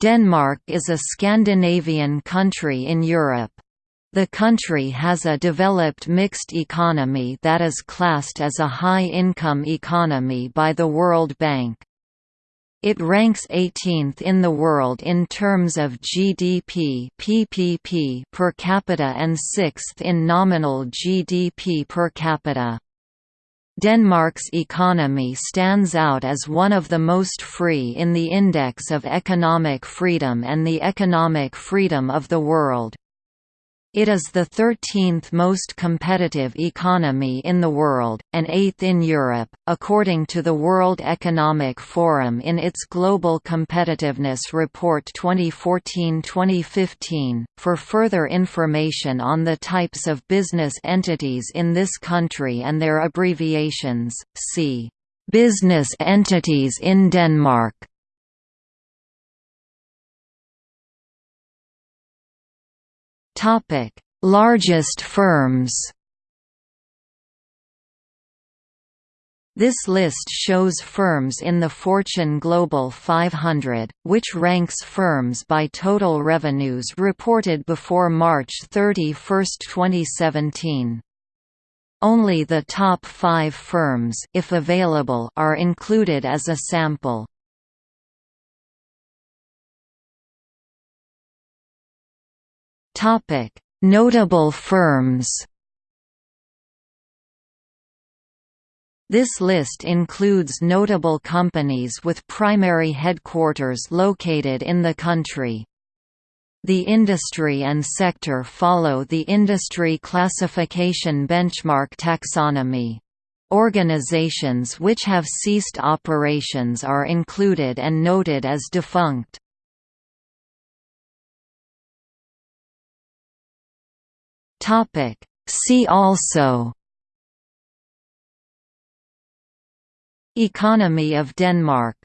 Denmark is a Scandinavian country in Europe. The country has a developed mixed economy that is classed as a high-income economy by the World Bank. It ranks 18th in the world in terms of GDP (PPP) per capita and 6th in nominal GDP per capita. Denmark's economy stands out as one of the most free in the Index of Economic Freedom and the Economic Freedom of the World. It is the 13th most competitive economy in the world, and eighth in Europe, according to the World Economic Forum in its Global Competitiveness Report 2014-2015. For further information on the types of business entities in this country and their abbreviations, see Business entities in Denmark. Topic: Largest firms. This list shows firms in the Fortune Global 500, which ranks firms by total revenues reported before March 31, 2017. Only the top five firms if available, are included as a sample. Notable firms. This list includes notable companies with primary headquarters located in the country. The industry and sector follow the Industry Classification Benchmark taxonomy. Organizations which have ceased operations are included and noted as defunct. Topic. See also Economy of Denmark